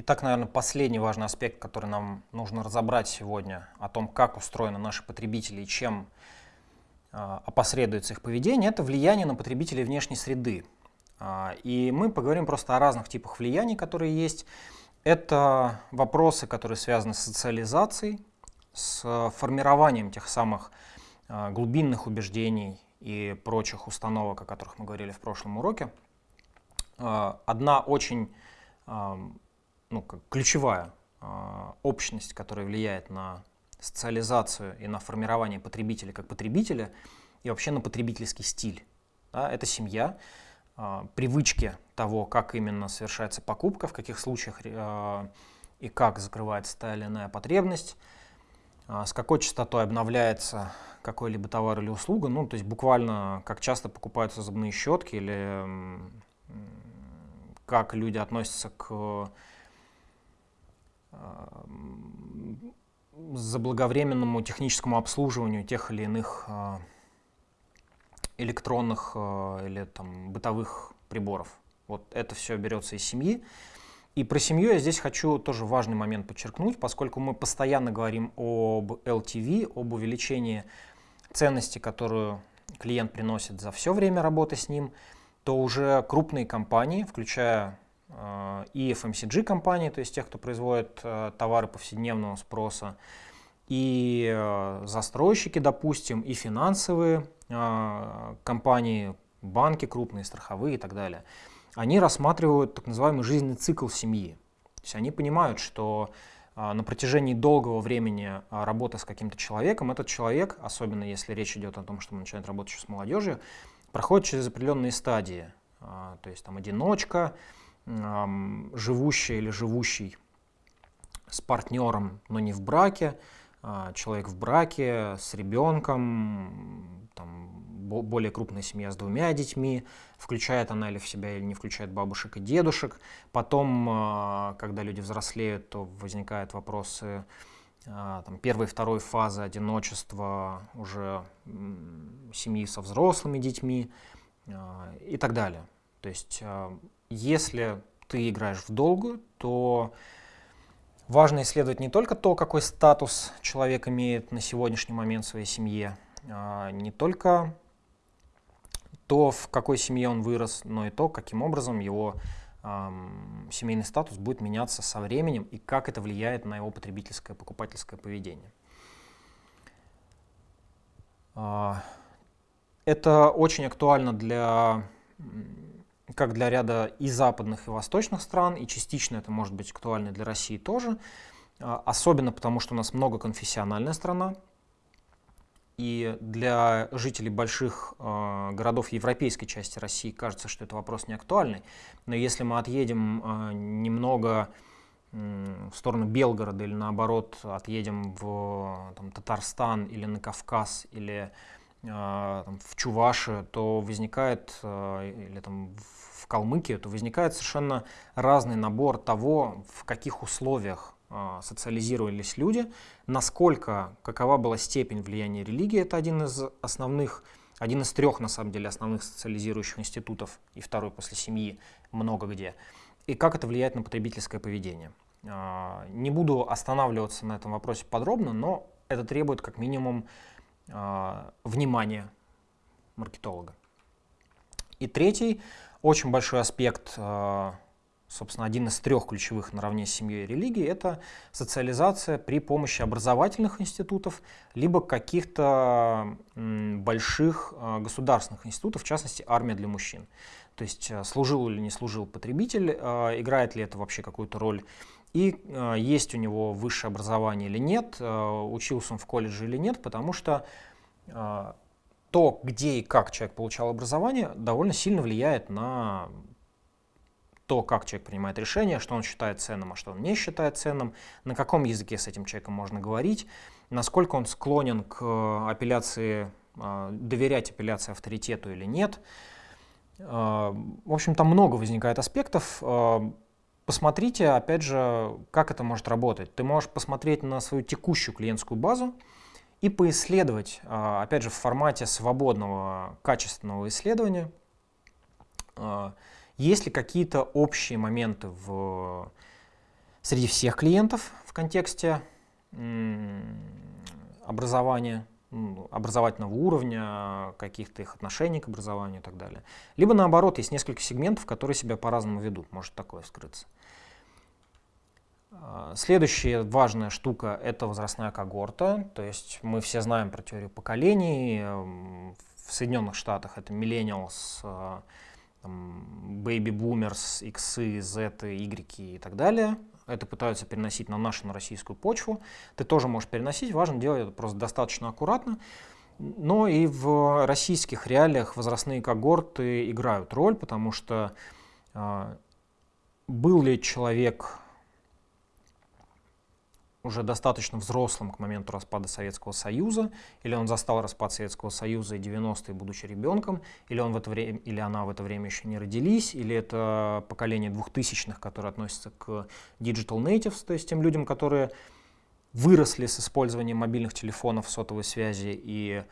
Итак, наверное, последний важный аспект, который нам нужно разобрать сегодня, о том, как устроены наши потребители и чем э, опосредуется их поведение, это влияние на потребителей внешней среды. Э, и мы поговорим просто о разных типах влияний, которые есть. Это вопросы, которые связаны с социализацией, с формированием тех самых э, глубинных убеждений и прочих установок, о которых мы говорили в прошлом уроке. Одна очень ну, как ключевая э, общность, которая влияет на социализацию и на формирование потребителя как потребителя и вообще на потребительский стиль. Да, это семья, э, привычки того, как именно совершается покупка, в каких случаях э, и как закрывается та или иная потребность, с какой частотой обновляется какой-либо товар или услуга, ну, то есть буквально как часто покупаются зубные щетки или как люди относятся к заблаговременному техническому обслуживанию тех или иных а, электронных а, или там, бытовых приборов. Вот это все берется из семьи. И про семью я здесь хочу тоже важный момент подчеркнуть, поскольку мы постоянно говорим об LTV, об увеличении ценности, которую клиент приносит за все время работы с ним, то уже крупные компании, включая и FMCG компании, то есть тех, кто производит э, товары повседневного спроса, и э, застройщики, допустим, и финансовые компании, банки крупные, страховые и так далее, они рассматривают так называемый жизненный цикл семьи. То есть они понимают, что на протяжении долгого времени работы с каким-то человеком, этот человек, особенно если речь идет о том, что он начинает работать еще с молодежью, проходит через определенные стадии. То есть там одиночка, живущий или живущий с партнером, но не в браке, а, человек в браке с ребенком, там, более крупная семья с двумя детьми, включает она или в себя или не включает бабушек и дедушек. Потом, а, когда люди взрослеют, то возникают вопросы а, там, первой и второй фазы одиночества уже семьи со взрослыми детьми и так далее. То есть если ты играешь в долгую, то важно исследовать не только то, какой статус человек имеет на сегодняшний момент в своей семье, а не только то, в какой семье он вырос, но и то, каким образом его семейный статус будет меняться со временем и как это влияет на его потребительское, покупательское поведение. Э, это очень актуально для как для ряда и западных, и восточных стран, и частично это может быть актуально для России тоже, а, особенно потому, что у нас многоконфессиональная страна, и для жителей больших э, городов европейской части России кажется, что это вопрос не актуальный. Но если мы отъедем э, немного э, в сторону Белгорода или наоборот отъедем в там, Татарстан или на Кавказ или там, в Чувашию, то возникает, э, или там в Калмыкию, то возникает совершенно разный набор того, в каких условиях э, социализировались люди, насколько, какова была степень влияния религии, это один из основных, один из трех, на самом деле, основных социализирующих институтов, и второй после семьи, много где, и как это влияет на потребительское поведение. Не буду останавливаться на этом вопросе подробно, но это требует как минимум э, внимания маркетолога. И третий очень большой аспект, э, собственно, один из трех ключевых наравне с семьей и религией, это социализация при помощи образовательных институтов, либо каких-то больших э, государственных институтов, в частности, армия для мужчин. То есть служил или не служил потребитель, играет ли это вообще какую-то роль, и есть у него высшее образование или нет, учился он в колледже или нет, потому что то, где и как человек получал образование, довольно сильно влияет на то, как человек принимает решение, что он считает ценным, а что он не считает ценным, на каком языке с этим человеком можно говорить, насколько он склонен к апелляции, а, доверять апелляции авторитету или нет. А, в общем, там много возникает аспектов. Посмотрите, опять же, как это может работать. Ты можешь посмотреть на свою текущую клиентскую базу, и поисследовать, а, опять же, в формате свободного качественного исследования, а, есть ли какие-то общие моменты в среди всех клиентов в контексте образования, образовательного уровня, каких-то их отношений к образованию и так далее. Либо наоборот, есть несколько сегментов, которые себя по-разному ведут, может такое скрыться. А, следующая важная штука – это возрастная когорта. То есть мы все знаем про теорию поколений. В Соединенных Штатах это millennials, а, baby boomers, X, Z, Y и так далее. Это пытаются переносить на нашу, на российскую почву. Ты тоже можешь переносить, важно делать это просто достаточно аккуратно. Но и в российских реалиях возрастные когорты играют роль, потому что э, был ли человек уже достаточно взрослым к моменту распада Советского Союза, или он застал распад Советского Союза и 90-е, будучи ребенком, или, он в это время, или она в это время еще не родились, или это поколение двухтысячных, которое относится к digital natives, то есть тем людям, которые выросли с использованием мобильных телефонов, сотовой связи и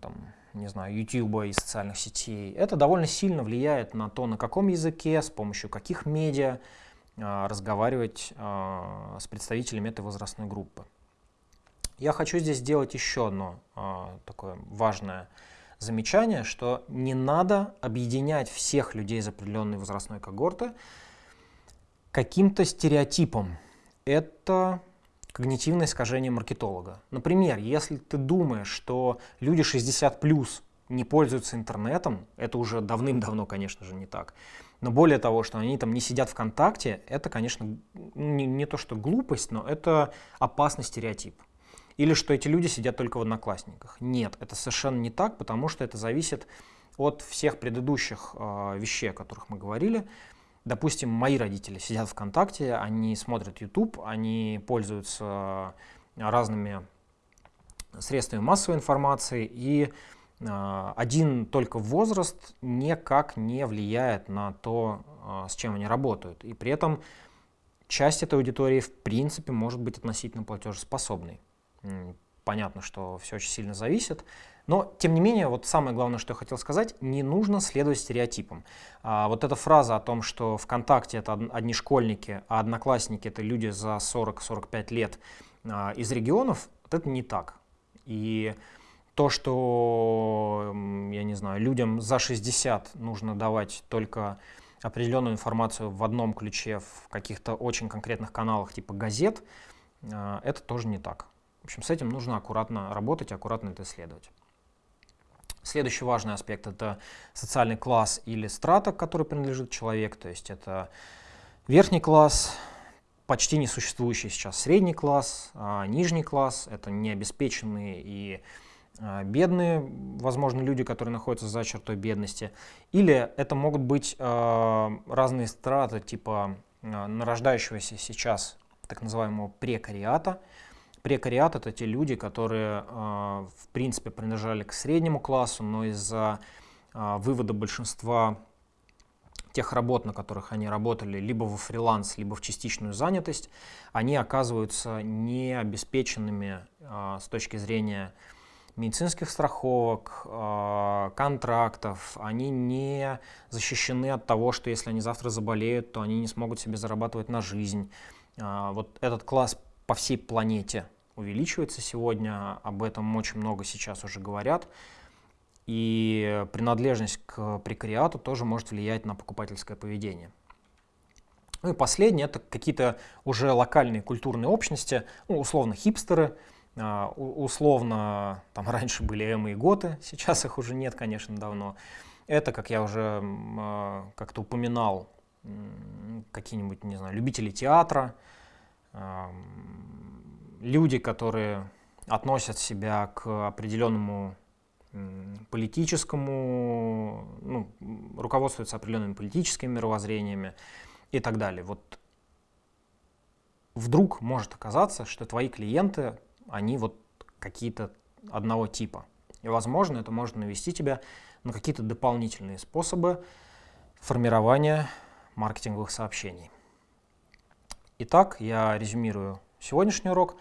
там, не знаю, YouTube и социальных сетей. Это довольно сильно влияет на то, на каком языке, с помощью каких медиа, разговаривать а, с представителями этой возрастной группы. Я хочу здесь сделать еще одно а, такое важное замечание, что не надо объединять всех людей из определенной возрастной когорты каким-то стереотипом. Это когнитивное искажение маркетолога. Например, если ты думаешь, что люди 60 плюс не пользуются интернетом, это уже давным-давно, конечно же, не так. Но более того, что они там не сидят ВКонтакте, это, конечно, не, не то что глупость, но это опасный стереотип. Или что эти люди сидят только в одноклассниках. Нет, это совершенно не так, потому что это зависит от всех предыдущих э, вещей, о которых мы говорили. Допустим, мои родители сидят ВКонтакте, они смотрят YouTube, они пользуются разными средствами массовой информации, и один только возраст никак не влияет на то, а, с чем они работают. И при этом часть этой аудитории в принципе может быть относительно платежеспособной. Понятно, что все очень сильно зависит. Но, тем не менее, вот самое главное, что я хотел сказать, не нужно следовать стереотипам. А, вот эта фраза о том, что ВКонтакте это одни школьники, а одноклассники это люди за 40-45 лет а, из регионов, вот это не так. И то, что, я не знаю, людям за 60 нужно давать только определенную информацию в одном ключе в каких-то очень конкретных каналах типа газет, э, это тоже не так. В общем, с этим нужно аккуратно работать, аккуратно это исследовать. Следующий важный аспект – это социальный класс или страта, к которой принадлежит человек, то есть это верхний класс, почти несуществующий сейчас средний класс, а нижний класс – это необеспеченные и а, бедные, возможно, люди, которые находятся за чертой бедности, или это могут быть э, разные страты, типа э, нарождающегося сейчас так называемого прекариата. Прекариат — это те люди, которые, в принципе, принадлежали к среднему классу, но из-за вывода большинства тех работ, на которых они работали, либо во фриланс, либо в частичную занятость, они оказываются необеспеченными с точки зрения медицинских страховок, а, контрактов, они не защищены от того, что если они завтра заболеют, то они не смогут себе зарабатывать на жизнь. А, вот этот класс по всей планете увеличивается сегодня, об этом очень много сейчас уже говорят. И принадлежность к прекариату тоже может влиять на покупательское поведение. Ну и последнее, это какие-то уже локальные культурные общности, ну, условно хипстеры, условно, там раньше были Эмы и Готы, сейчас их уже нет, конечно, давно. Это, как я уже а, как-то упоминал, какие-нибудь, не знаю, любители театра, люди, которые относят себя к определенному политическому, ну, руководствуются определенными политическими мировоззрениями и так далее. Вот вдруг может оказаться, что твои клиенты они вот какие-то одного типа. И, возможно, это может навести тебя на какие-то дополнительные способы формирования маркетинговых сообщений. Итак, я резюмирую сегодняшний урок.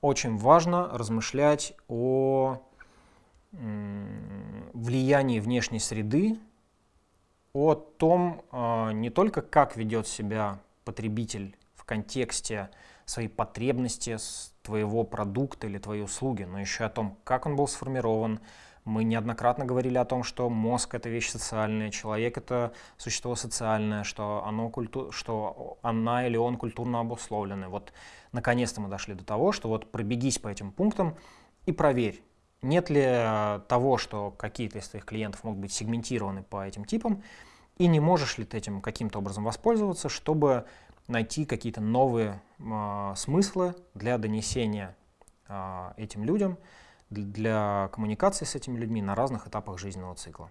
Очень важно размышлять о влиянии внешней среды, о том а, не только, как ведет себя потребитель контексте своей потребности твоего продукта или твоей услуги, но еще о том, как он был сформирован. Мы неоднократно говорили о том, что мозг — это вещь социальная, человек — это существо социальное, что, оно культу... что она или он культурно обусловлены. Вот наконец-то мы дошли до того, что вот пробегись по этим пунктам и проверь, нет ли э, того, что какие-то из твоих клиентов могут быть сегментированы по этим типам, и не можешь ли ты этим каким-то образом воспользоваться, чтобы найти какие-то новые э, смыслы для донесения э, этим людям, для коммуникации с этими людьми на разных этапах жизненного цикла.